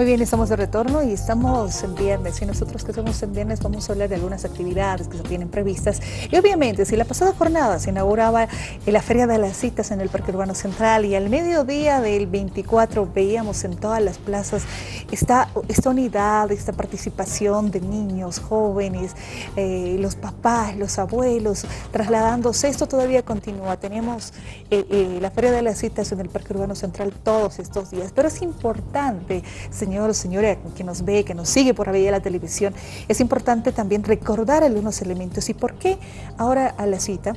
Muy bien, estamos de retorno y estamos en viernes. Y nosotros que estamos en viernes vamos a hablar de algunas actividades que se tienen previstas. Y obviamente, si la pasada jornada se inauguraba la Feria de las Citas en el Parque Urbano Central y al mediodía del 24 veíamos en todas las plazas esta, unidad, esta participación de niños, jóvenes, eh, los papás, los abuelos, trasladándose. Esto todavía continúa. Tenemos eh, eh, la Feria de las Citas en el Parque Urbano Central todos estos días. Pero es importante, señor, señora que nos ve, que nos sigue por vía de la televisión, es importante también recordar algunos elementos. ¿Y por qué ahora a la cita?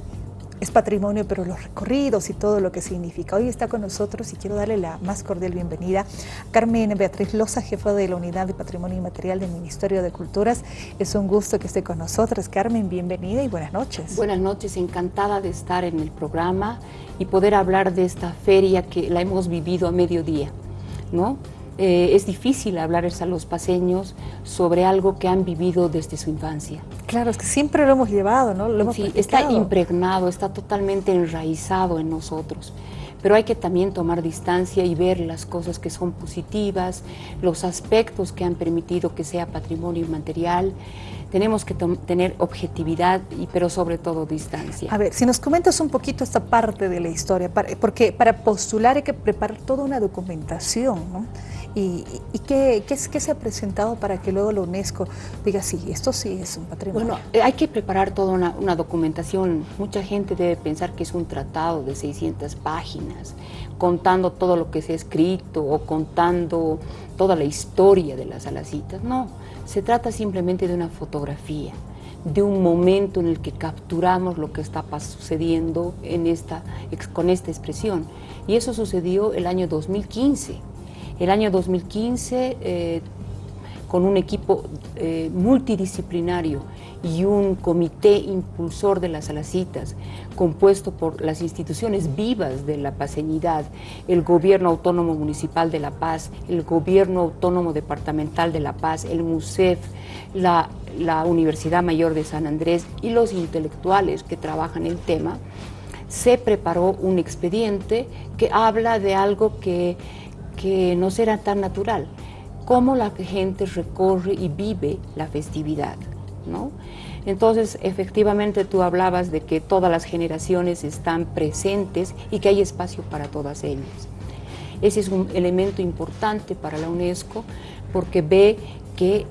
es patrimonio, pero los recorridos y todo lo que significa. Hoy está con nosotros y quiero darle la más cordial bienvenida a Carmen Beatriz Loza, jefa de la Unidad de Patrimonio Inmaterial del Ministerio de Culturas. Es un gusto que esté con nosotros. Carmen, bienvenida y buenas noches. Buenas noches, encantada de estar en el programa y poder hablar de esta feria que la hemos vivido a mediodía. ¿no? Eh, es difícil hablarles a los paseños sobre algo que han vivido desde su infancia. Claro, es que siempre lo hemos llevado, ¿no? Lo hemos sí, está impregnado, está totalmente enraizado en nosotros. Pero hay que también tomar distancia y ver las cosas que son positivas, los aspectos que han permitido que sea patrimonio inmaterial. Tenemos que tener objetividad, y, pero sobre todo distancia. A ver, si nos comentas un poquito esta parte de la historia, porque para postular hay que preparar toda una documentación, ¿no? ¿Y, qué, qué, se ha presentado para que luego la UNESCO diga, sí, esto sí es un patrimonio? Bueno, eh, hay que preparar toda una, documentación. Mucha gente debe pensar que es un tratado de 600 páginas, contando todo lo que se ha escrito o contando toda la historia de las alacitas. No, se trata simplemente de una fotografía de un momento en el que capturamos lo que está sucediendo en esta, con esta expresión. Y eso sucedió el año 2015. El año 2015, eh, con un equipo eh, multidisciplinario y un comité impulsor de las alacitas, compuesto por las instituciones vivas de la paseñidad, el Gobierno Autónomo Municipal de La Paz, el Gobierno Autónomo Departamental de La Paz, el MUSEF, la, la Universidad Mayor de San Andrés y los intelectuales que trabajan el tema, se preparó un expediente que habla de algo que que no será tan natural, cómo la gente recorre y vive la festividad. ¿no? Entonces, efectivamente, tú hablabas de que todas las generaciones están presentes y que hay espacio para todas ellas. Ese es un elemento importante para la UNESCO porque ve que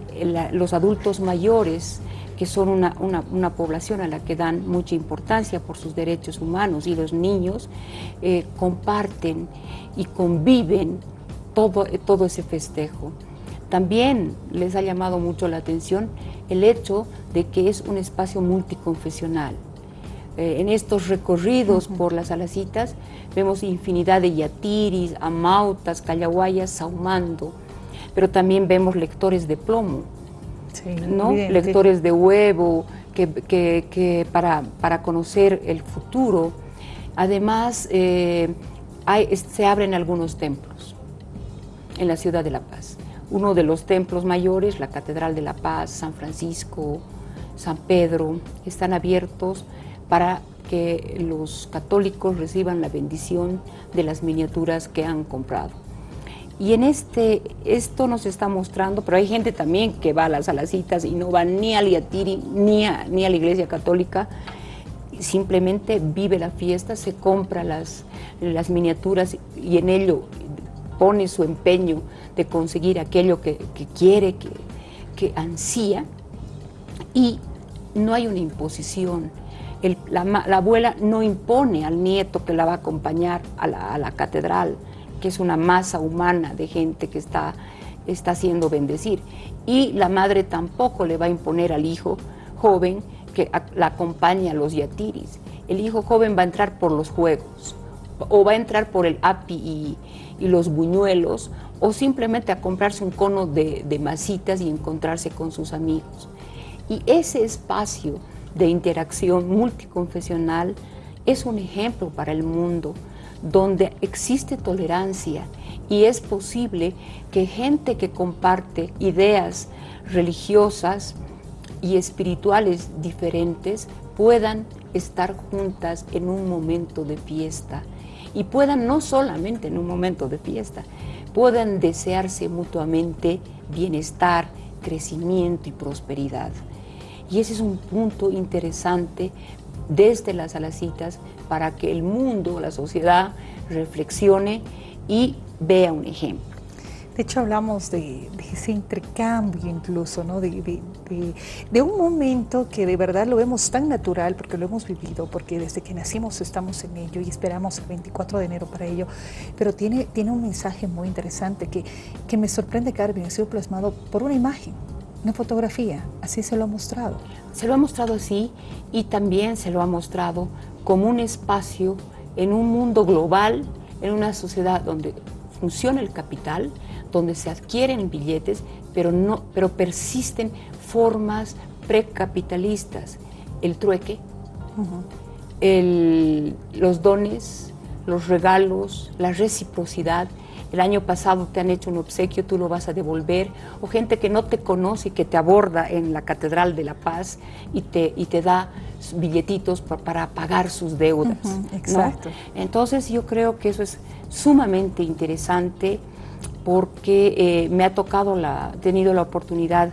los adultos mayores, que son una, población a la que dan mucha importancia por sus derechos humanos y los niños, eh, comparten y conviven todo, todo ese festejo. También les ha llamado mucho la atención el hecho de que es un espacio multiconfesional. Eh, en estos recorridos por las alacitas vemos infinidad de yatiris, amautas, callahuayas, saumando, pero también vemos lectores de plomo, ¿no? lectores de huevo, que, para, para, conocer el futuro. Además, eh, se abren algunos templos en la ciudad de La Paz. Uno de los templos mayores, la Catedral de La Paz, San Francisco, San Pedro, están abiertos para que los católicos reciban la bendición de las miniaturas que han comprado. Y en este, esto nos está mostrando, pero hay gente también que va a las alacitas y no va ni al Yatiri ni a, ni a la iglesia católica, simplemente vive la fiesta, se compra las, las miniaturas y en ello pone su empeño de conseguir aquello que, quiere, que, ansía, y no hay una imposición. la, abuela no impone al nieto que la va a acompañar a la, catedral, que es una masa humana de gente que está, está haciendo bendecir. Y la madre tampoco le va a imponer al hijo joven que la acompañe a los yatiris. El hijo joven va a entrar por los juegos, o va a entrar por el api y, los buñuelos, o simplemente a comprarse un cono de, de masitas y encontrarse con sus amigos. Y ese espacio de interacción multiconfesional es un ejemplo para el mundo donde existe tolerancia y es posible que gente que comparte ideas religiosas y espirituales diferentes puedan estar juntas en un momento de fiesta y puedan no solamente en un momento de fiesta, puedan desearse mutuamente bienestar, crecimiento y prosperidad. Y ese es un punto interesante desde las alacitas para que el mundo, la sociedad, reflexione y vea un ejemplo. De hecho, hablamos de, ese intercambio incluso, ¿no? De, de, un momento que de verdad lo vemos tan natural porque lo hemos vivido, porque desde que nacimos estamos en ello y esperamos el 24 de enero para ello, pero tiene, tiene un mensaje muy interesante que, que me sorprende que ha sido plasmado por una imagen, una fotografía, así se lo ha mostrado. Se lo ha mostrado así y también se lo ha mostrado como un espacio en un mundo global, en una sociedad donde funciona el capital, donde se adquieren billetes, pero, no, pero persisten formas precapitalistas. El trueque, los dones, los regalos, la reciprocidad. El año pasado te han hecho un obsequio, tú lo vas a devolver. O gente que no te conoce y que te aborda en la Catedral de la Paz y te, y te da billetitos para, pagar sus deudas. exacto. Entonces yo creo que eso es sumamente interesante porque eh, me ha tocado, la, tenido la oportunidad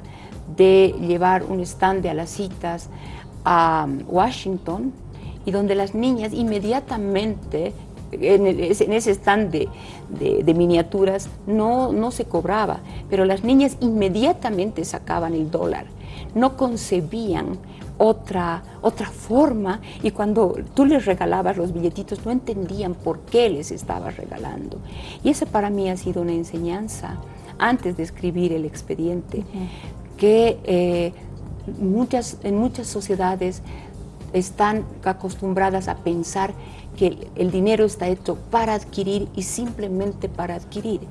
de llevar un stand de a las citas a Washington y donde las niñas inmediatamente en, ese stand de, miniaturas no, no se cobraba, pero las niñas inmediatamente sacaban el dólar, no concebían otra, otra forma y cuando tú les regalabas los billetitos no entendían por qué les estabas regalando. Y esa para mí ha sido una enseñanza antes de escribir el expediente, que eh, muchas, en muchas sociedades están acostumbradas a pensar que el dinero está hecho para adquirir y simplemente para adquirir,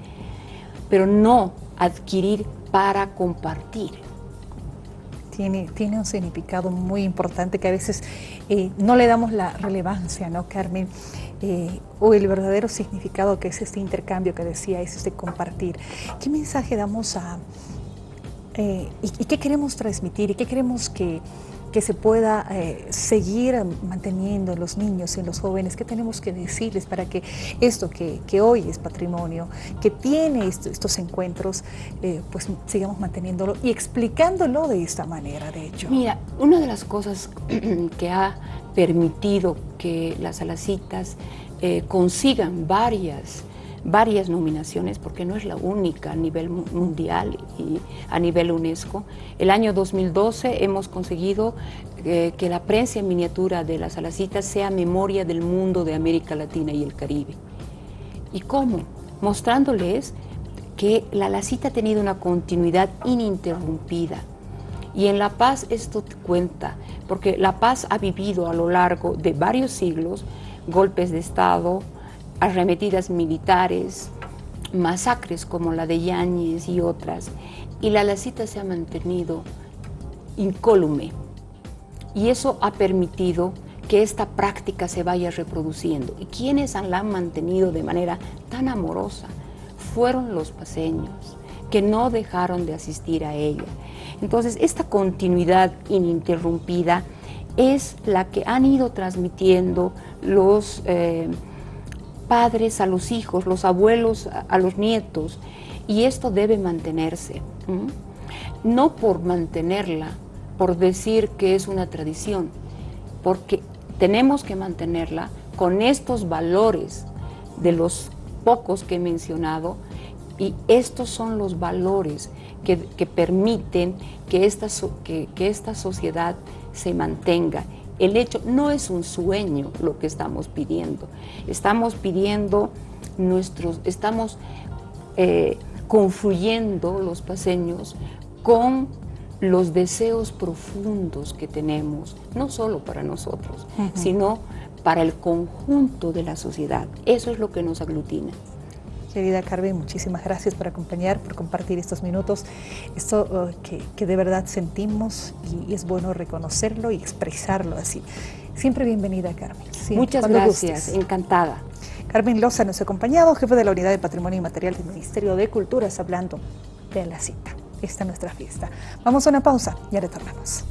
pero no adquirir para compartir tiene, un significado muy importante que a veces eh, no le damos la relevancia, ¿no, Carmen? Eh, o el verdadero significado que es este intercambio que decía, es este compartir. ¿Qué mensaje damos a... Eh, y, qué queremos transmitir y qué queremos que que se pueda eh, seguir manteniendo en los niños y en los jóvenes, qué tenemos que decirles para que esto que, hoy es patrimonio, que tiene estos encuentros, eh, pues sigamos manteniéndolo y explicándolo de esta manera, de hecho. Mira, una de las cosas que ha permitido que las alacitas eh, consigan varias varias nominaciones, porque no es la única a nivel mundial y a nivel UNESCO. El año 2012 hemos conseguido eh, que la prensa en miniatura de las alacitas sea memoria del mundo de América Latina y el Caribe. ¿Y cómo? Mostrándoles que la alacita ha tenido una continuidad ininterrumpida. Y en La Paz esto cuenta, porque La Paz ha vivido a lo largo de varios siglos golpes de Estado, arremetidas militares, masacres como la de Yáñez y otras, y la lacita se ha mantenido incólume. Y eso ha permitido que esta práctica se vaya reproduciendo. ¿Y quienes la han mantenido de manera tan amorosa? Fueron los paseños, que no dejaron de asistir a ella. Entonces, esta continuidad ininterrumpida es la que han ido transmitiendo los... Eh, padres a los hijos, los abuelos a los nietos, y esto debe mantenerse. No por mantenerla, por decir que es una tradición, porque tenemos que mantenerla con estos valores de los pocos que he mencionado, y estos son los valores que, permiten que esta, que, esta sociedad se mantenga el hecho no es un sueño lo que estamos pidiendo. Estamos pidiendo nuestros, estamos eh, confluyendo los paseños con los deseos profundos que tenemos, no solo para nosotros, sino para el conjunto de la sociedad. Eso es lo que nos aglutina. Querida Carmen, muchísimas gracias por acompañar, por compartir estos minutos, esto uh, que, de verdad sentimos y, es bueno reconocerlo y expresarlo así. Siempre bienvenida, Carmen. Muchas gracias, encantada. Carmen Loza nos ha acompañado, jefe de la Unidad de Patrimonio Inmaterial del Ministerio de Culturas, hablando de la cita. Esta es nuestra fiesta. Vamos a una pausa, ya retornamos.